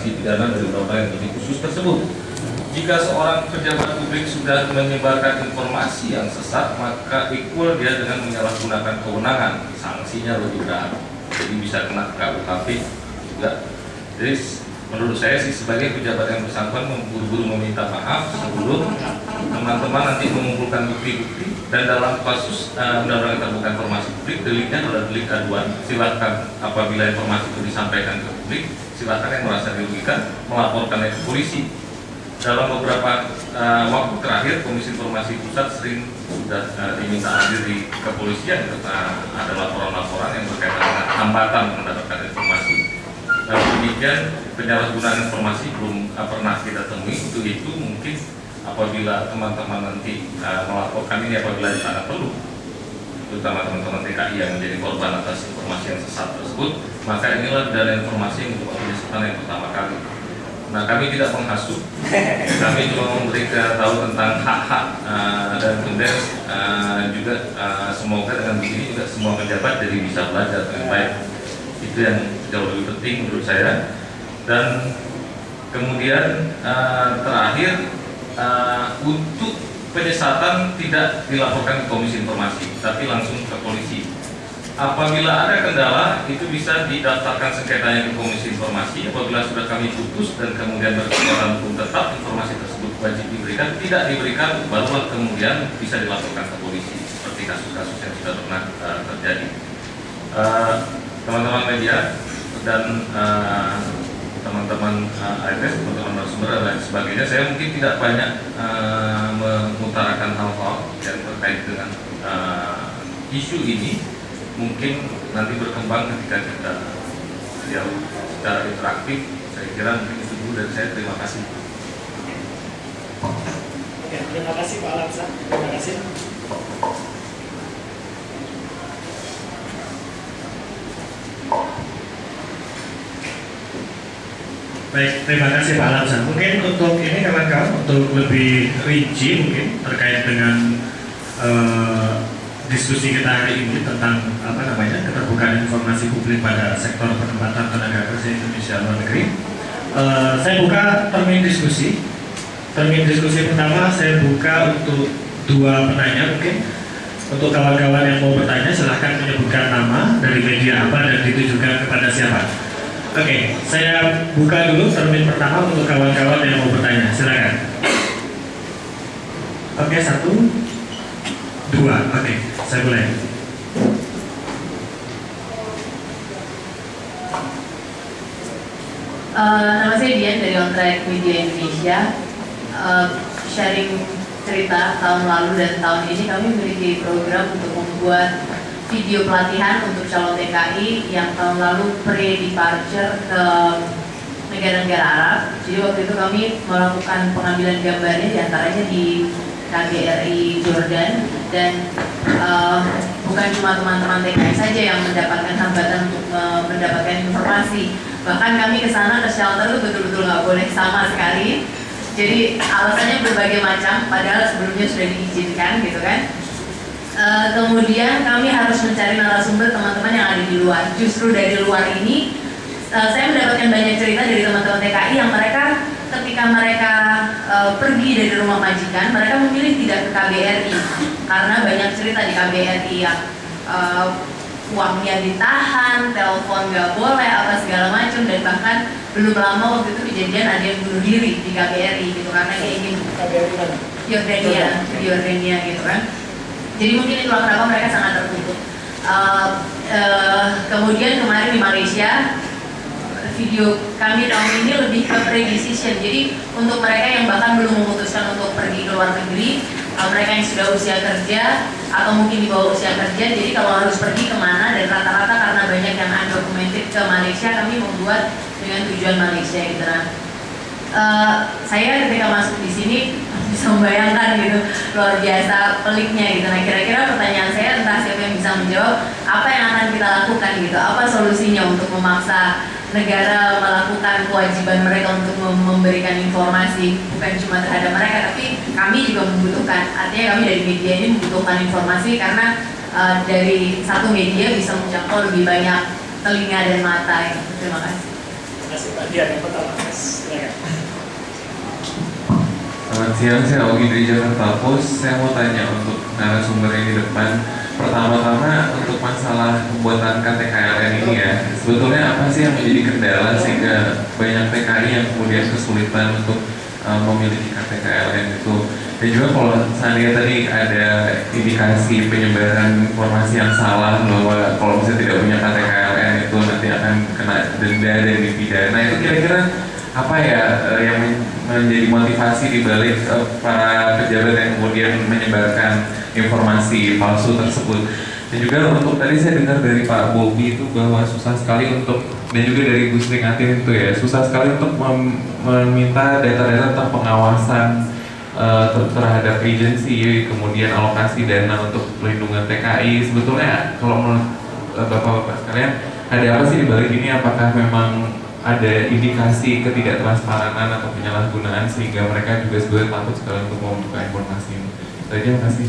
sanksi pidana dari undang-undang yang lebih khusus tersebut. Jika seorang pejabat publik sudah menyebarkan informasi yang sesat, maka equal dia dengan menyalahgunakan kewenangan, sanksinya lebih berat. Jadi bisa kena KUHP juga. Jadi menurut saya sih sebagai pejabat yang bersangkutan buru-buru meminta maaf sebelum teman-teman nanti mengumpulkan bukti-bukti dan dalam kasus uh, undang-undang terbuka informasi publik deliknya adalah delik aduan silakan apabila informasi itu disampaikan ke publik silakan yang merasa dirugikan melaporkannya ke polisi. Dalam beberapa uh, waktu terakhir Komisi Informasi Pusat sering sudah uh, diminta hadir di kepolisian karena ada laporan-laporan yang berkaitan dengan hambatan mendapatkan informasi. Dan demikian penyalahgunaan informasi belum uh, pernah kita temui. Untuk itu mungkin apabila teman-teman nanti uh, melaporkan ini apabila sangat perlu terutama teman-teman TKI yang menjadi korban atas informasi yang sesat tersebut maka inilah dari informasi yang merupakan penyesatan yang pertama kali Nah kami tidak menghasut, kami cuma memberikan tahu tentang hak-hak uh, dan kemudian uh, juga uh, semoga dengan begini juga semua pejabat jadi bisa belajar dengan baik. Itu yang jauh lebih penting menurut saya. Dan kemudian uh, terakhir uh, untuk penyesatan tidak dilaporkan ke Komisi Informasi, tapi langsung ke polisi Apabila ada kendala, itu bisa didaftarkan sengketanya ke Komisi Informasi. Apabila sudah kami putus dan kemudian berkekuatan hukum tetap, informasi tersebut wajib diberikan. Tidak diberikan, barulah kemudian bisa dilaporkan ke polisi, seperti kasus-kasus yang sudah pernah uh, terjadi. Eh, teman-teman uh, media dan eh, teman-teman uh, teman-teman narasumber dan lain sebagainya, saya mungkin tidak banyak uh, mengutarakan hal-hal yang terkait dengan uh, isu ini. Mungkin nanti berkembang ketika kita ya secara interaktif. Saya kira mungkin itu dulu dan saya terima kasih. Ya, terima kasih Pak Alamsa Baik, terima kasih Pak Alamsa. Mungkin untuk ini kawan-kawan untuk lebih rinci mungkin terkait dengan uh, diskusi kita hari ini tentang apa namanya keterbukaan informasi publik pada sektor penempatan tenaga kerja Indonesia luar negeri. Uh, saya buka termin diskusi. Termin diskusi pertama saya buka untuk dua penanya mungkin. Untuk kawan-kawan yang mau bertanya silahkan menyebutkan nama dari media apa dan ditujukan kepada siapa. Oke, okay, saya buka dulu termin pertama untuk kawan-kawan yang mau bertanya. Silakan. Oke, okay, satu, dua. Oke. Okay. Saya mulai. Uh, nama saya Dian dari On Track Media Indonesia. Uh, sharing cerita tahun lalu dan tahun ini kami memiliki program untuk membuat video pelatihan untuk calon TKI yang tahun lalu pre-departure ke negara-negara Arab. Jadi waktu itu kami melakukan pengambilan gambarnya di antaranya di KBRI Jordan. Dan uh, bukan cuma teman-teman TKI saja yang mendapatkan hambatan untuk uh, mendapatkan informasi. Bahkan kami ke sana ke shelter itu betul-betul nggak boleh sama sekali. Jadi alasannya berbagai macam padahal sebelumnya sudah diizinkan gitu kan uh, kemudian kami harus mencari narasumber teman-teman yang ada di luar. Justru dari luar ini uh, saya mendapatkan banyak cerita dari teman-teman TKI yang mereka ketika mereka uh, pergi dari rumah majikan, mereka memilih tidak ke KBRI karena banyak cerita di KBRI yang uh, uangnya ditahan, telepon nggak boleh, apa segala macam dan bahkan belum lama waktu itu kejadian ada yang bunuh diri di KBRI gitu karena dia ingin Yordania, Yordania gitu kan. Jadi mungkin itulah kenapa mereka sangat tertutup. Uh, uh, kemudian kemarin di Malaysia video kami tahun ini lebih ke pre-decision. Jadi untuk mereka yang bahkan belum memutuskan untuk pergi ke luar negeri, uh, mereka yang sudah usia kerja atau mungkin di bawah usia kerja, jadi kalau harus pergi ke mana dan rata-rata karena banyak yang undocumented ke Malaysia, kami membuat dengan tujuan Malaysia gitu. Uh, saya ketika masuk di sini bisa membayangkan gitu. Luar biasa peliknya gitu. Nah kira-kira pertanyaan saya entah siapa yang bisa menjawab apa yang akan kita lakukan gitu, apa solusinya untuk memaksa negara melakukan kewajiban mereka untuk memberikan informasi bukan cuma terhadap mereka tapi kami juga membutuhkan. Artinya kami dari media ini membutuhkan informasi karena uh, dari satu media bisa menjangkau lebih banyak telinga dan mata ya. terima kasih. Kasih Pak Dian. Yang pertama, siang, saya Ogi dari Jakarta Post. Saya mau tanya untuk narasumber yang di depan. Pertama-tama untuk masalah pembuatan KTKLN ini ya, sebetulnya apa sih yang menjadi kendala sehingga banyak TKI yang kemudian kesulitan untuk uh, memiliki KTKLN itu? Dan juga kalau seandainya tadi ada indikasi penyebaran informasi yang salah bahwa kalau misalnya tidak punya KTKLN itu nanti akan kena denda dan dipidana itu kira-kira apa ya eh, yang menjadi motivasi di balik eh, para pejabat yang kemudian menyebarkan informasi palsu tersebut. Dan juga untuk tadi saya dengar dari Pak Bobi itu bahwa susah sekali untuk dan juga dari Bu Sri itu ya susah sekali untuk mem- meminta data-data tentang pengawasan ter- terhadap agensi kemudian alokasi dana untuk pelindungan TKI sebetulnya kalau menurut eh, bapak-bapak sekalian ada apa sih di balik ini? Apakah memang ada indikasi ketidaktransparan atau penyalahgunaan sehingga mereka juga sebenarnya takut sekali untuk membuka informasi ini. Terima kasih.